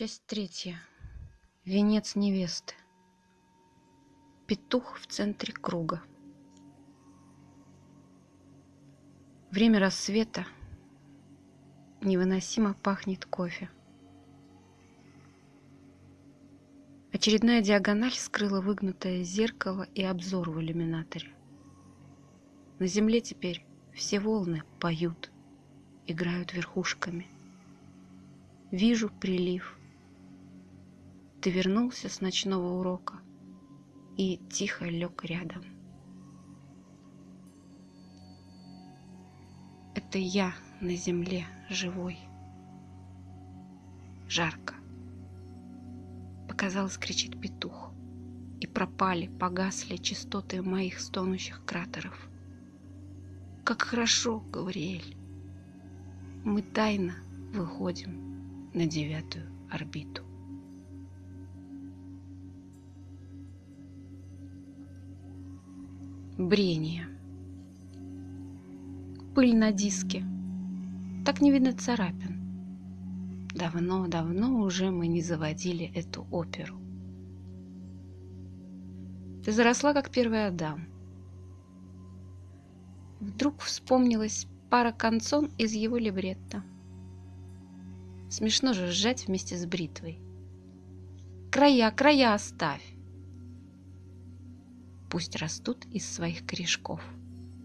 Часть третья. Венец невесты. Петух в центре круга. Время рассвета. Невыносимо пахнет кофе. Очередная диагональ скрыла выгнутое зеркало и обзор в иллюминаторе. На земле теперь все волны поют, играют верхушками. Вижу прилив – ты вернулся с ночного урока и тихо лег рядом. Это я на земле живой. Жарко. Показалось, кричит петух. И пропали, погасли частоты моих стонущих кратеров. Как хорошо, Гавриэль. Мы тайно выходим на девятую орбиту. Брение. Пыль на диске. Так не видно царапин. Давно-давно уже мы не заводили эту оперу. Ты заросла, как первый Адам. Вдруг вспомнилась пара концон из его либретто. Смешно же сжать вместе с бритвой. Края, края оставь пусть растут из своих корешков.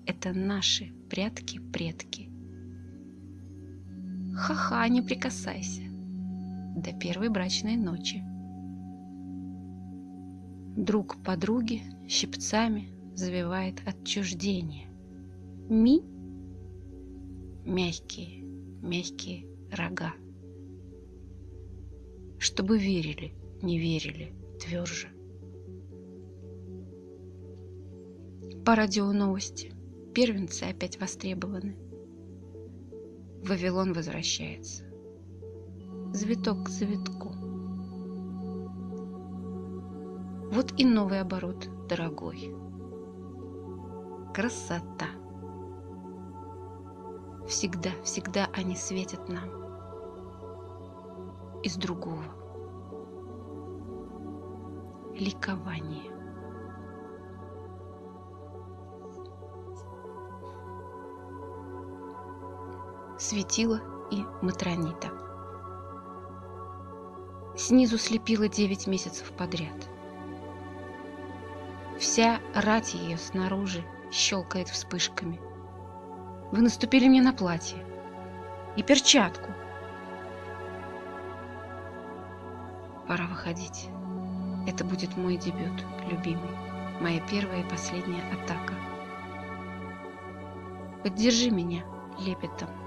Это наши прятки-предки. Ха-ха, не прикасайся. До первой брачной ночи. Друг подруги щипцами завивает отчуждение. Ми – мягкие, мягкие рога. Чтобы верили, не верили, тверже. По радио новости. Первенцы опять востребованы. Вавилон возвращается. Завиток к завитку. Вот и новый оборот, дорогой. Красота. Всегда, всегда они светят нам. Из другого. Ликование. Светила и матронита. Снизу слепила девять месяцев подряд. Вся рать ее снаружи щелкает вспышками. Вы наступили мне на платье и перчатку. Пора выходить. Это будет мой дебют, любимый. Моя первая и последняя атака. Поддержи меня лепетом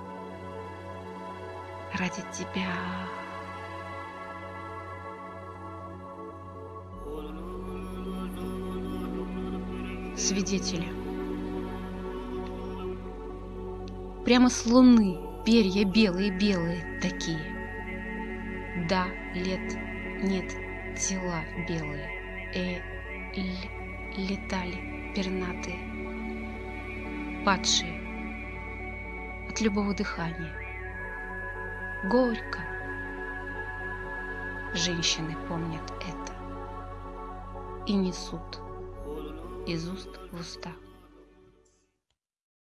ради тебя. Свидетели. Прямо с луны перья белые-белые такие. Да, лет нет, тела белые. Э, л, летали пернатые, падшие от любого дыхания горько. Женщины помнят это и несут из уст в уста.